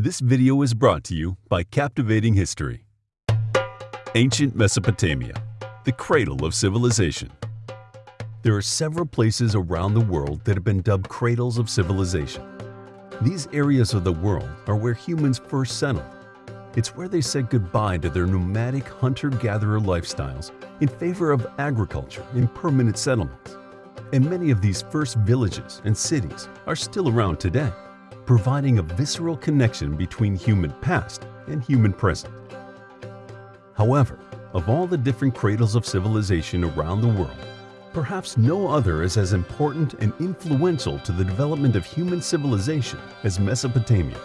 This video is brought to you by Captivating History. Ancient Mesopotamia, the cradle of civilization. There are several places around the world that have been dubbed cradles of civilization. These areas of the world are where humans first settled. It's where they said goodbye to their nomadic hunter-gatherer lifestyles in favor of agriculture and permanent settlements. And many of these first villages and cities are still around today providing a visceral connection between human past and human present. However, of all the different cradles of civilization around the world, perhaps no other is as important and influential to the development of human civilization as Mesopotamia.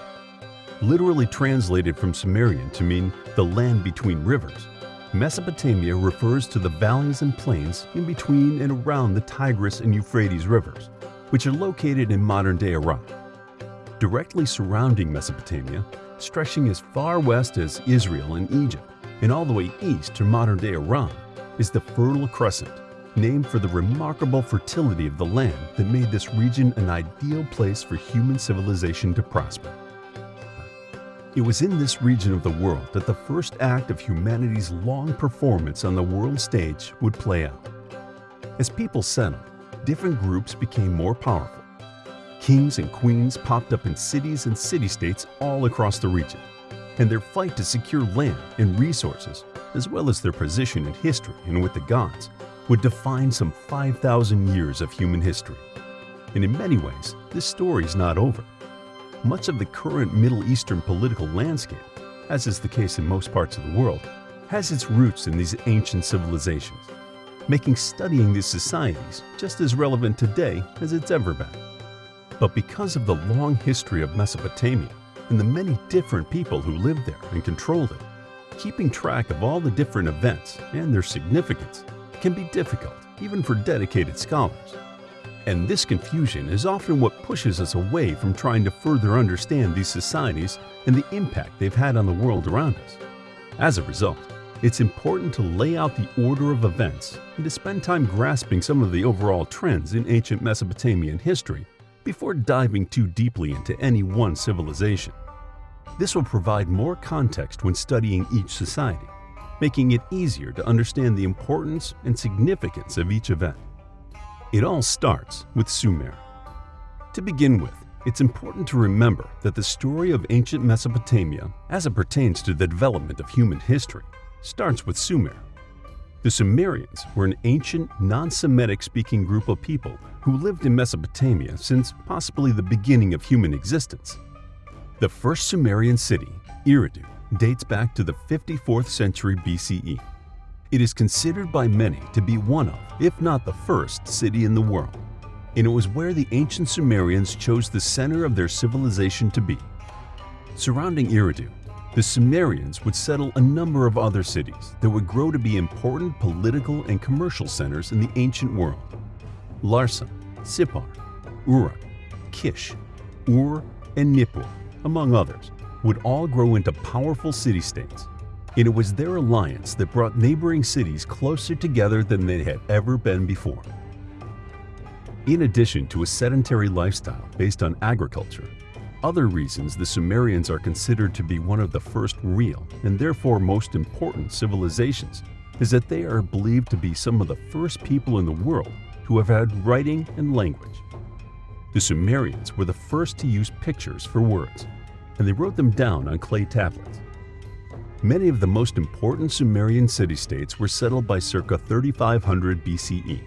Literally translated from Sumerian to mean the land between rivers, Mesopotamia refers to the valleys and plains in between and around the Tigris and Euphrates rivers, which are located in modern-day Iraq directly surrounding Mesopotamia, stretching as far west as Israel and Egypt, and all the way east to modern-day Iran, is the Fertile Crescent, named for the remarkable fertility of the land that made this region an ideal place for human civilization to prosper. It was in this region of the world that the first act of humanity's long performance on the world stage would play out. As people settled, different groups became more powerful, Kings and queens popped up in cities and city-states all across the region, and their fight to secure land and resources, as well as their position in history and with the gods, would define some 5,000 years of human history. And in many ways, this story is not over. Much of the current Middle Eastern political landscape, as is the case in most parts of the world, has its roots in these ancient civilizations, making studying these societies just as relevant today as it's ever been. But because of the long history of Mesopotamia and the many different people who lived there and controlled it, keeping track of all the different events and their significance can be difficult even for dedicated scholars. And this confusion is often what pushes us away from trying to further understand these societies and the impact they've had on the world around us. As a result, it's important to lay out the order of events and to spend time grasping some of the overall trends in ancient Mesopotamian history before diving too deeply into any one civilization. This will provide more context when studying each society, making it easier to understand the importance and significance of each event. It all starts with Sumer. To begin with, it's important to remember that the story of ancient Mesopotamia, as it pertains to the development of human history, starts with Sumer. The Sumerians were an ancient, non-Semitic speaking group of people who lived in Mesopotamia since possibly the beginning of human existence. The first Sumerian city, Eridu, dates back to the 54th century BCE. It is considered by many to be one of, if not the first, city in the world, and it was where the ancient Sumerians chose the center of their civilization to be. Surrounding Eridu the Sumerians would settle a number of other cities that would grow to be important political and commercial centers in the ancient world. Larsa, Sippar, Uruk, Kish, Ur, and Nippur, among others, would all grow into powerful city-states. And it was their alliance that brought neighboring cities closer together than they had ever been before. In addition to a sedentary lifestyle based on agriculture, other reasons the Sumerians are considered to be one of the first real and therefore most important civilizations is that they are believed to be some of the first people in the world who have had writing and language. The Sumerians were the first to use pictures for words, and they wrote them down on clay tablets. Many of the most important Sumerian city-states were settled by circa 3500 BCE,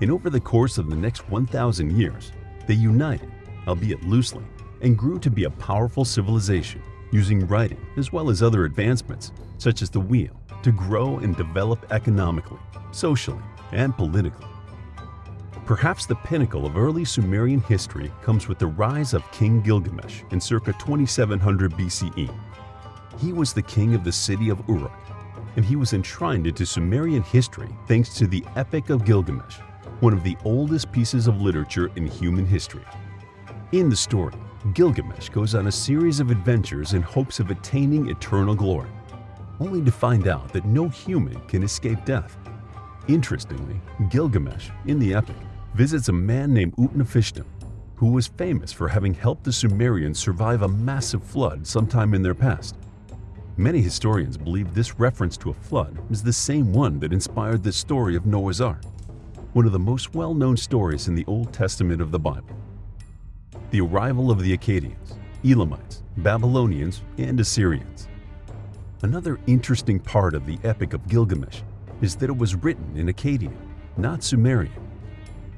and over the course of the next 1,000 years, they united, albeit loosely, and grew to be a powerful civilization, using writing as well as other advancements, such as the wheel, to grow and develop economically, socially, and politically. Perhaps the pinnacle of early Sumerian history comes with the rise of King Gilgamesh in circa 2700 BCE. He was the king of the city of Uruk, and he was enshrined into Sumerian history thanks to the Epic of Gilgamesh, one of the oldest pieces of literature in human history. In the story, Gilgamesh goes on a series of adventures in hopes of attaining eternal glory, only to find out that no human can escape death. Interestingly, Gilgamesh, in the epic, visits a man named Utnapishtim, who was famous for having helped the Sumerians survive a massive flood sometime in their past. Many historians believe this reference to a flood is the same one that inspired the story of Noah's Ark, one of the most well-known stories in the Old Testament of the Bible. The arrival of the Akkadians, Elamites, Babylonians, and Assyrians. Another interesting part of the Epic of Gilgamesh is that it was written in Akkadian, not Sumerian.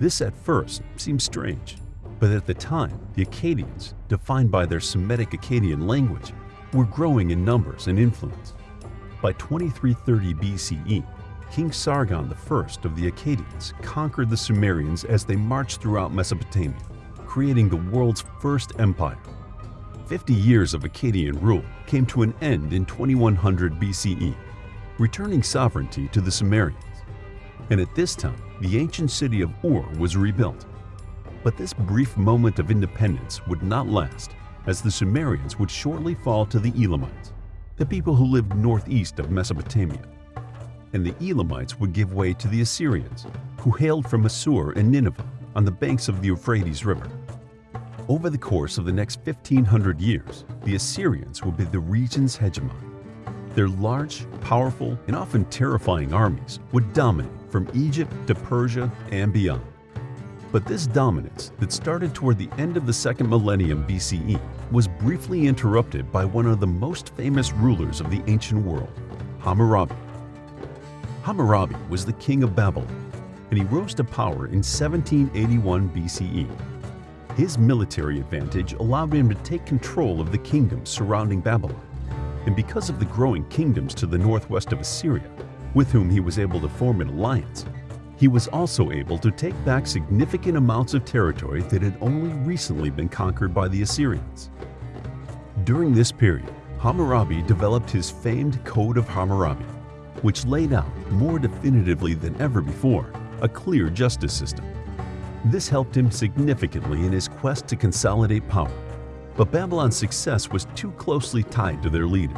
This at first seems strange, but at the time, the Akkadians, defined by their Semitic Akkadian language, were growing in numbers and influence. By 2330 BCE, King Sargon I of the Akkadians conquered the Sumerians as they marched throughout Mesopotamia, creating the world's first empire. 50 years of Akkadian rule came to an end in 2100 BCE, returning sovereignty to the Sumerians. And at this time, the ancient city of Ur was rebuilt. But this brief moment of independence would not last, as the Sumerians would shortly fall to the Elamites, the people who lived northeast of Mesopotamia. And the Elamites would give way to the Assyrians, who hailed from Assur and Nineveh on the banks of the Euphrates River. Over the course of the next 1500 years, the Assyrians would be the region's hegemon. Their large, powerful, and often terrifying armies would dominate from Egypt to Persia and beyond. But this dominance that started toward the end of the second millennium BCE was briefly interrupted by one of the most famous rulers of the ancient world, Hammurabi. Hammurabi was the king of Babylon, and he rose to power in 1781 BCE. His military advantage allowed him to take control of the kingdoms surrounding Babylon, and because of the growing kingdoms to the northwest of Assyria, with whom he was able to form an alliance, he was also able to take back significant amounts of territory that had only recently been conquered by the Assyrians. During this period, Hammurabi developed his famed Code of Hammurabi, which laid out, more definitively than ever before, a clear justice system. This helped him significantly in his quest to consolidate power, but Babylon's success was too closely tied to their leader.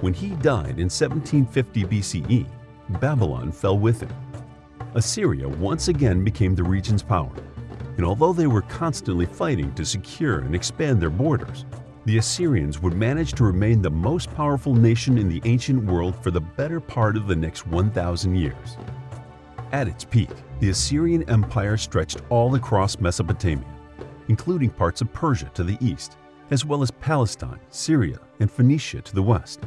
When he died in 1750 BCE, Babylon fell with him. Assyria once again became the region's power, and although they were constantly fighting to secure and expand their borders, the Assyrians would manage to remain the most powerful nation in the ancient world for the better part of the next 1,000 years. At its peak, the Assyrian Empire stretched all across Mesopotamia, including parts of Persia to the east, as well as Palestine, Syria, and Phoenicia to the west.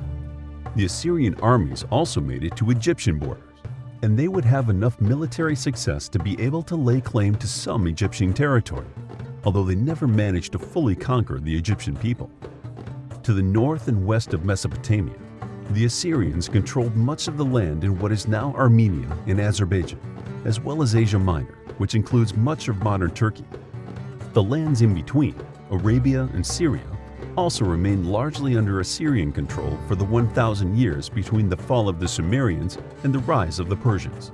The Assyrian armies also made it to Egyptian borders, and they would have enough military success to be able to lay claim to some Egyptian territory, although they never managed to fully conquer the Egyptian people. To the north and west of Mesopotamia, the Assyrians controlled much of the land in what is now Armenia and Azerbaijan, as well as Asia Minor, which includes much of modern Turkey. The lands in between, Arabia and Syria, also remained largely under Assyrian control for the 1,000 years between the fall of the Sumerians and the rise of the Persians.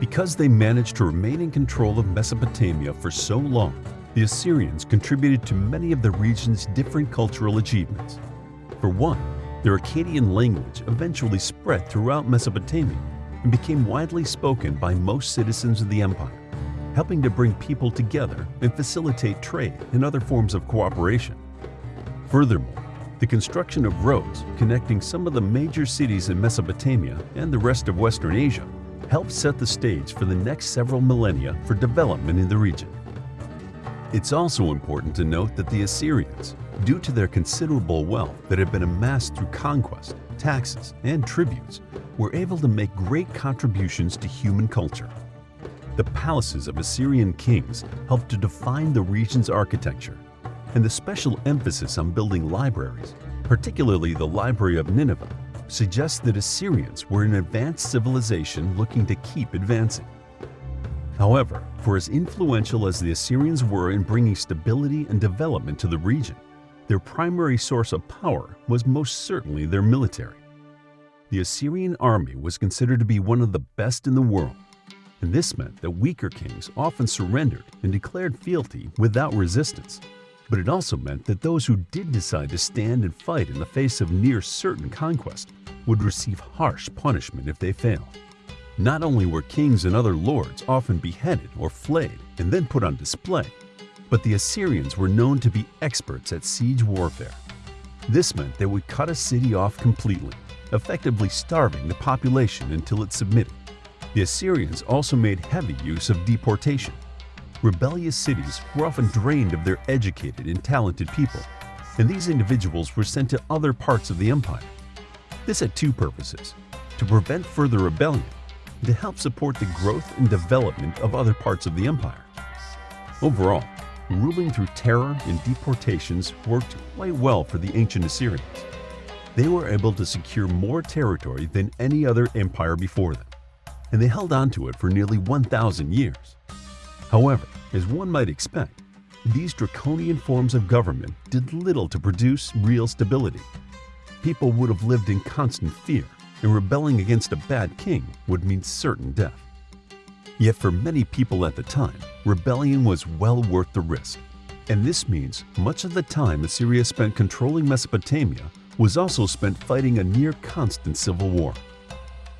Because they managed to remain in control of Mesopotamia for so long, the Assyrians contributed to many of the region's different cultural achievements. For one, their Akkadian language eventually spread throughout Mesopotamia and became widely spoken by most citizens of the empire, helping to bring people together and facilitate trade and other forms of cooperation. Furthermore, the construction of roads connecting some of the major cities in Mesopotamia and the rest of Western Asia helped set the stage for the next several millennia for development in the region. It's also important to note that the Assyrians, due to their considerable wealth that had been amassed through conquest, taxes, and tributes, were able to make great contributions to human culture. The palaces of Assyrian kings helped to define the region's architecture and the special emphasis on building libraries, particularly the Library of Nineveh, suggests that Assyrians were an advanced civilization looking to keep advancing. However, for as influential as the Assyrians were in bringing stability and development to the region, their primary source of power was most certainly their military. The Assyrian army was considered to be one of the best in the world, and this meant that weaker kings often surrendered and declared fealty without resistance. But it also meant that those who did decide to stand and fight in the face of near certain conquest would receive harsh punishment if they failed. Not only were kings and other lords often beheaded or flayed and then put on display, but the Assyrians were known to be experts at siege warfare. This meant they would cut a city off completely, effectively starving the population until it submitted. The Assyrians also made heavy use of deportation. Rebellious cities were often drained of their educated and talented people, and these individuals were sent to other parts of the empire. This had two purposes, to prevent further rebellion and to help support the growth and development of other parts of the empire. Overall, ruling through terror and deportations worked quite well for the ancient Assyrians. They were able to secure more territory than any other empire before them, and they held on to it for nearly 1,000 years. However, as one might expect, these draconian forms of government did little to produce real stability. People would have lived in constant fear, and rebelling against a bad king would mean certain death. Yet for many people at the time, rebellion was well worth the risk. And this means much of the time Assyria spent controlling Mesopotamia was also spent fighting a near constant civil war.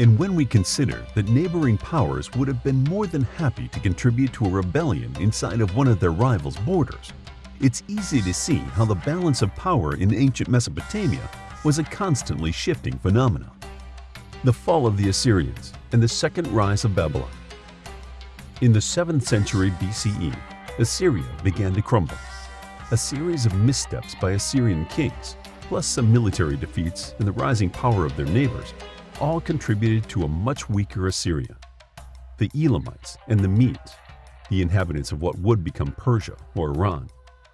And when we consider that neighboring powers would have been more than happy to contribute to a rebellion inside of one of their rivals' borders, it's easy to see how the balance of power in ancient Mesopotamia was a constantly shifting phenomenon. The fall of the Assyrians and the second rise of Babylon. In the 7th century BCE, Assyria began to crumble. A series of missteps by Assyrian kings, plus some military defeats and the rising power of their neighbors, all contributed to a much weaker Assyria. The Elamites and the Medes, the inhabitants of what would become Persia or Iran,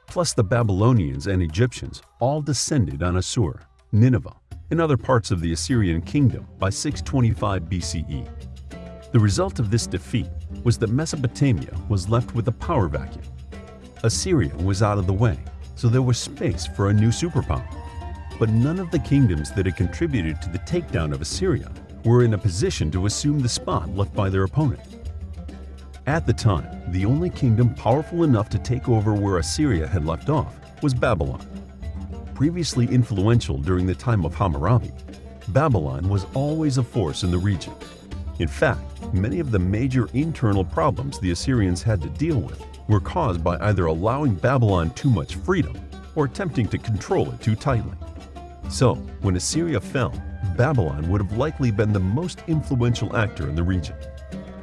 plus the Babylonians and Egyptians all descended on Assur, Nineveh, and other parts of the Assyrian kingdom by 625 BCE. The result of this defeat was that Mesopotamia was left with a power vacuum. Assyria was out of the way, so there was space for a new superpower. But none of the kingdoms that had contributed to the takedown of Assyria were in a position to assume the spot left by their opponent. At the time, the only kingdom powerful enough to take over where Assyria had left off was Babylon. Previously influential during the time of Hammurabi, Babylon was always a force in the region in fact, many of the major internal problems the Assyrians had to deal with were caused by either allowing Babylon too much freedom or attempting to control it too tightly. So, when Assyria fell, Babylon would have likely been the most influential actor in the region.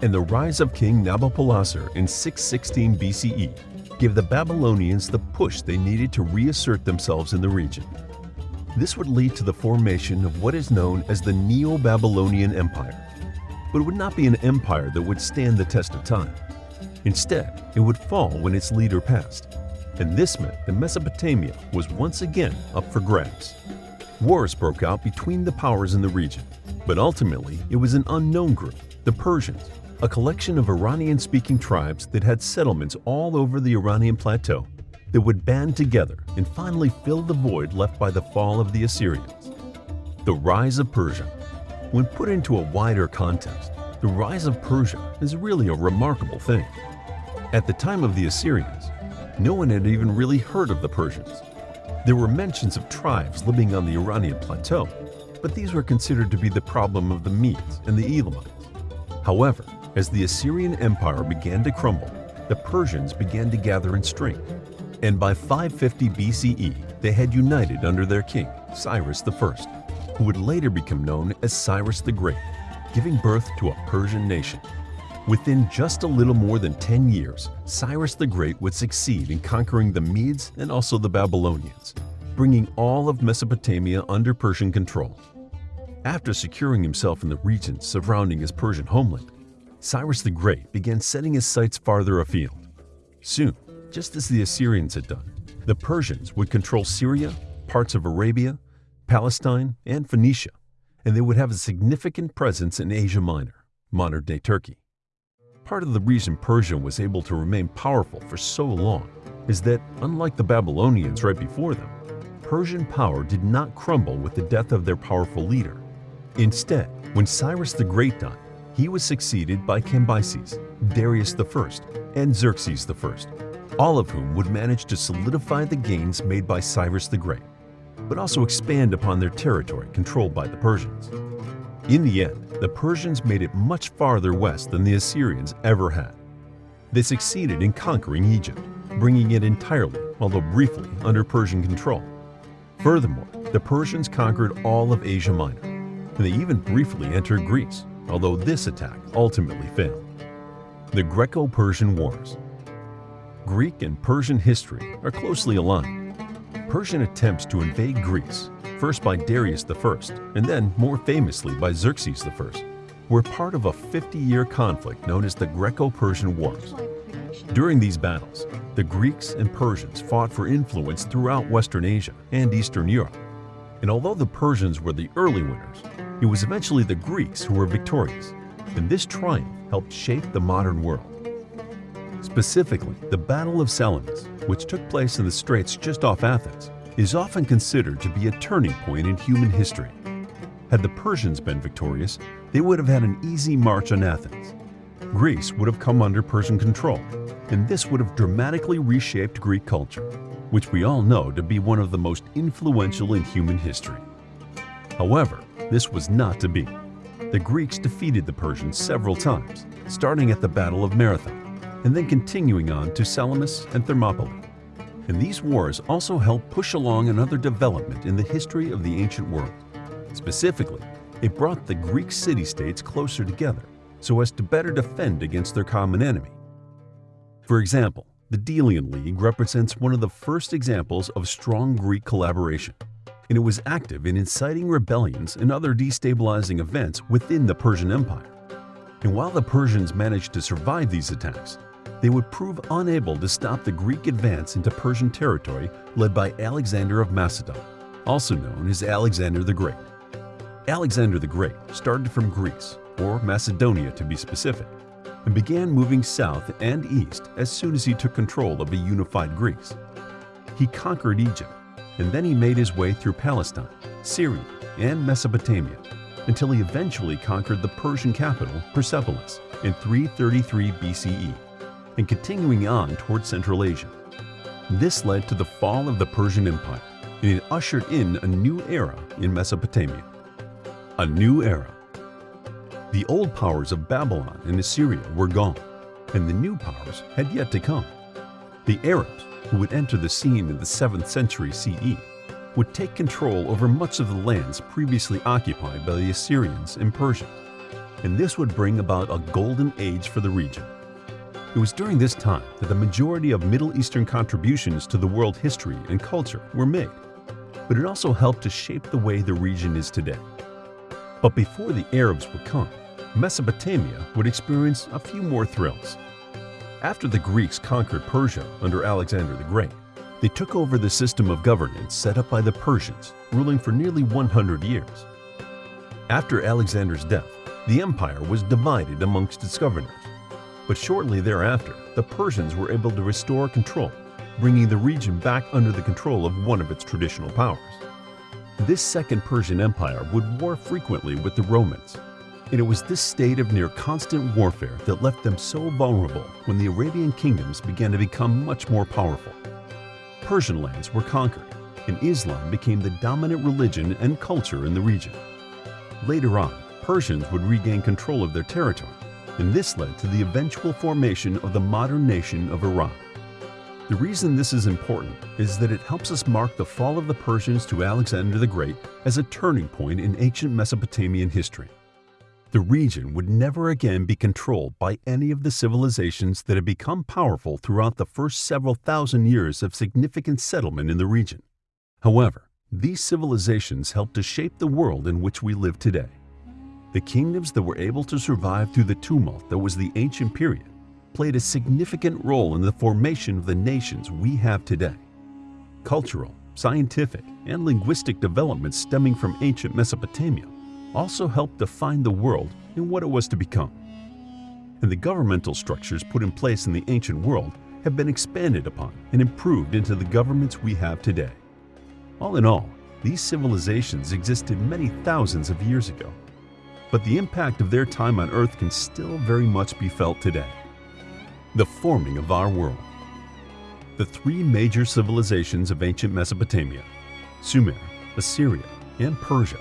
And the rise of King Nabopolassar in 616 BCE gave the Babylonians the push they needed to reassert themselves in the region. This would lead to the formation of what is known as the Neo-Babylonian Empire, but it would not be an empire that would stand the test of time. Instead, it would fall when its leader passed, and this meant that Mesopotamia was once again up for grabs. Wars broke out between the powers in the region, but ultimately it was an unknown group, the Persians, a collection of Iranian-speaking tribes that had settlements all over the Iranian plateau that would band together and finally fill the void left by the fall of the Assyrians. The Rise of Persia when put into a wider context, the rise of Persia is really a remarkable thing. At the time of the Assyrians, no one had even really heard of the Persians. There were mentions of tribes living on the Iranian plateau, but these were considered to be the problem of the Medes and the Elamites. However, as the Assyrian Empire began to crumble, the Persians began to gather in strength, and by 550 BCE they had united under their king, Cyrus I who would later become known as Cyrus the Great, giving birth to a Persian nation. Within just a little more than 10 years, Cyrus the Great would succeed in conquering the Medes and also the Babylonians, bringing all of Mesopotamia under Persian control. After securing himself in the regions surrounding his Persian homeland, Cyrus the Great began setting his sights farther afield. Soon, just as the Assyrians had done, the Persians would control Syria, parts of Arabia, Palestine, and Phoenicia, and they would have a significant presence in Asia Minor, modern-day Turkey. Part of the reason Persia was able to remain powerful for so long is that, unlike the Babylonians right before them, Persian power did not crumble with the death of their powerful leader. Instead, when Cyrus the Great died, he was succeeded by Cambyses, Darius I, and Xerxes I, all of whom would manage to solidify the gains made by Cyrus the Great but also expand upon their territory controlled by the Persians. In the end, the Persians made it much farther west than the Assyrians ever had. They succeeded in conquering Egypt, bringing it entirely, although briefly, under Persian control. Furthermore, the Persians conquered all of Asia Minor, and they even briefly entered Greece, although this attack ultimately failed. The Greco-Persian Wars Greek and Persian history are closely aligned. Persian attempts to invade Greece, first by Darius I and then more famously by Xerxes I, were part of a 50-year conflict known as the Greco-Persian Wars. During these battles, the Greeks and Persians fought for influence throughout Western Asia and Eastern Europe. And although the Persians were the early winners, it was eventually the Greeks who were victorious, and this triumph helped shape the modern world. Specifically, the Battle of Salamis, which took place in the straits just off Athens, is often considered to be a turning point in human history. Had the Persians been victorious, they would have had an easy march on Athens. Greece would have come under Persian control, and this would have dramatically reshaped Greek culture, which we all know to be one of the most influential in human history. However, this was not to be. The Greeks defeated the Persians several times, starting at the Battle of Marathon, and then continuing on to Salamis and Thermopylae. And these wars also helped push along another development in the history of the ancient world. Specifically, it brought the Greek city-states closer together so as to better defend against their common enemy. For example, the Delian League represents one of the first examples of strong Greek collaboration and it was active in inciting rebellions and other destabilizing events within the Persian Empire. And while the Persians managed to survive these attacks, they would prove unable to stop the Greek advance into Persian territory led by Alexander of Macedon, also known as Alexander the Great. Alexander the Great started from Greece, or Macedonia to be specific, and began moving south and east as soon as he took control of a unified Greece. He conquered Egypt, and then he made his way through Palestine, Syria, and Mesopotamia until he eventually conquered the Persian capital, Persepolis, in 333 BCE, and continuing on toward Central Asia. This led to the fall of the Persian Empire, and it ushered in a new era in Mesopotamia. A new era. The old powers of Babylon and Assyria were gone, and the new powers had yet to come. The Arabs, who would enter the scene in the 7th century CE, would take control over much of the lands previously occupied by the Assyrians and Persians, and this would bring about a golden age for the region. It was during this time that the majority of Middle Eastern contributions to the world history and culture were made, but it also helped to shape the way the region is today. But before the Arabs would come, Mesopotamia would experience a few more thrills. After the Greeks conquered Persia under Alexander the Great, they took over the system of governance set up by the Persians, ruling for nearly 100 years. After Alexander's death, the empire was divided amongst its governors. But shortly thereafter, the Persians were able to restore control, bringing the region back under the control of one of its traditional powers. This Second Persian Empire would war frequently with the Romans, and it was this state of near constant warfare that left them so vulnerable when the Arabian kingdoms began to become much more powerful. Persian lands were conquered, and Islam became the dominant religion and culture in the region. Later on, Persians would regain control of their territory, and this led to the eventual formation of the modern nation of Iran. The reason this is important is that it helps us mark the fall of the Persians to Alexander the Great as a turning point in ancient Mesopotamian history. The region would never again be controlled by any of the civilizations that had become powerful throughout the first several thousand years of significant settlement in the region. However, these civilizations helped to shape the world in which we live today. The kingdoms that were able to survive through the tumult that was the ancient period played a significant role in the formation of the nations we have today. Cultural, scientific, and linguistic developments stemming from ancient Mesopotamia also helped define the world and what it was to become. And the governmental structures put in place in the ancient world have been expanded upon and improved into the governments we have today. All in all, these civilizations existed many thousands of years ago, but the impact of their time on Earth can still very much be felt today. The forming of our world. The three major civilizations of ancient Mesopotamia, Sumer, Assyria, and Persia,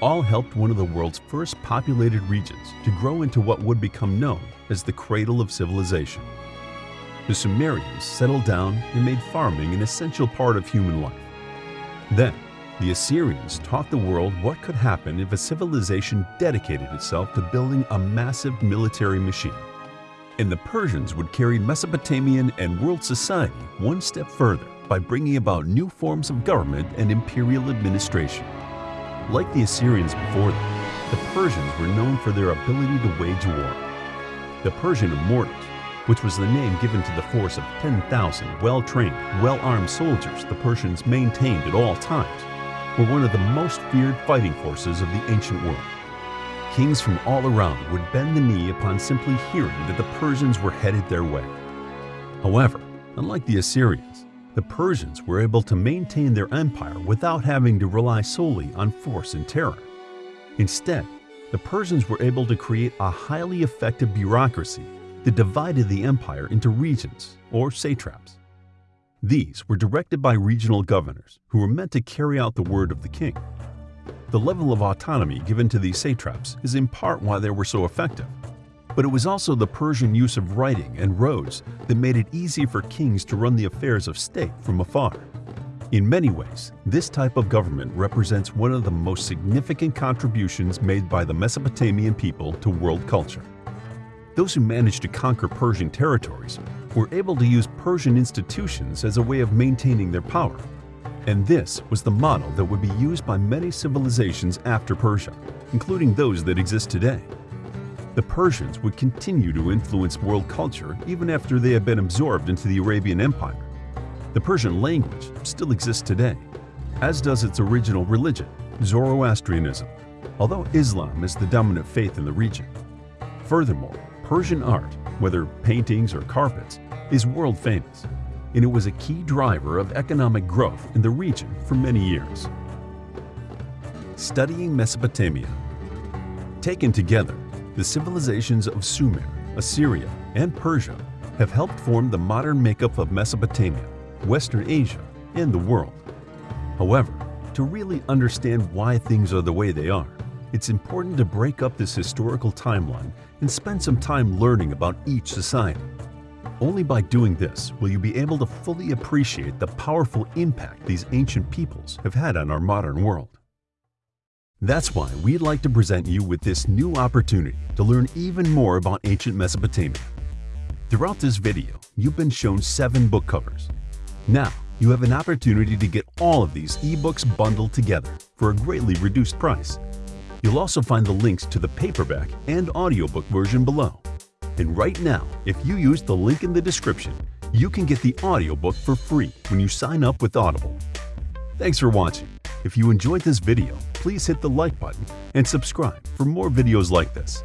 all helped one of the world's first populated regions to grow into what would become known as the cradle of civilization. the Sumerians settled down and made farming an essential part of human life. Then, the Assyrians taught the world what could happen if a civilization dedicated itself to building a massive military machine. And the Persians would carry Mesopotamian and world society one step further by bringing about new forms of government and imperial administration. Like the Assyrians before them, the Persians were known for their ability to wage war. The Persian immortals, which was the name given to the force of 10,000 well-trained, well-armed soldiers the Persians maintained at all times, were one of the most feared fighting forces of the ancient world. Kings from all around would bend the knee upon simply hearing that the Persians were headed their way. However, unlike the Assyrians, the Persians were able to maintain their empire without having to rely solely on force and terror. Instead, the Persians were able to create a highly effective bureaucracy that divided the empire into regions, or satraps. These were directed by regional governors who were meant to carry out the word of the king. The level of autonomy given to these satraps is in part why they were so effective. But it was also the Persian use of writing and roads that made it easy for kings to run the affairs of state from afar. In many ways, this type of government represents one of the most significant contributions made by the Mesopotamian people to world culture. Those who managed to conquer Persian territories were able to use Persian institutions as a way of maintaining their power. And this was the model that would be used by many civilizations after Persia, including those that exist today. The Persians would continue to influence world culture even after they had been absorbed into the Arabian Empire the Persian language still exists today, as does its original religion, Zoroastrianism, although Islam is the dominant faith in the region. Furthermore, Persian art, whether paintings or carpets, is world famous, and it was a key driver of economic growth in the region for many years. Studying Mesopotamia Taken together, the civilizations of Sumer, Assyria, and Persia have helped form the modern makeup of Mesopotamia Western Asia, and the world. However, to really understand why things are the way they are, it's important to break up this historical timeline and spend some time learning about each society. Only by doing this will you be able to fully appreciate the powerful impact these ancient peoples have had on our modern world. That's why we'd like to present you with this new opportunity to learn even more about ancient Mesopotamia. Throughout this video, you've been shown seven book covers, now, you have an opportunity to get all of these ebooks bundled together for a greatly reduced price. You'll also find the links to the paperback and audiobook version below. And right now, if you use the link in the description, you can get the audiobook for free when you sign up with Audible. Thanks for watching. If you enjoyed this video, please hit the like button and subscribe for more videos like this.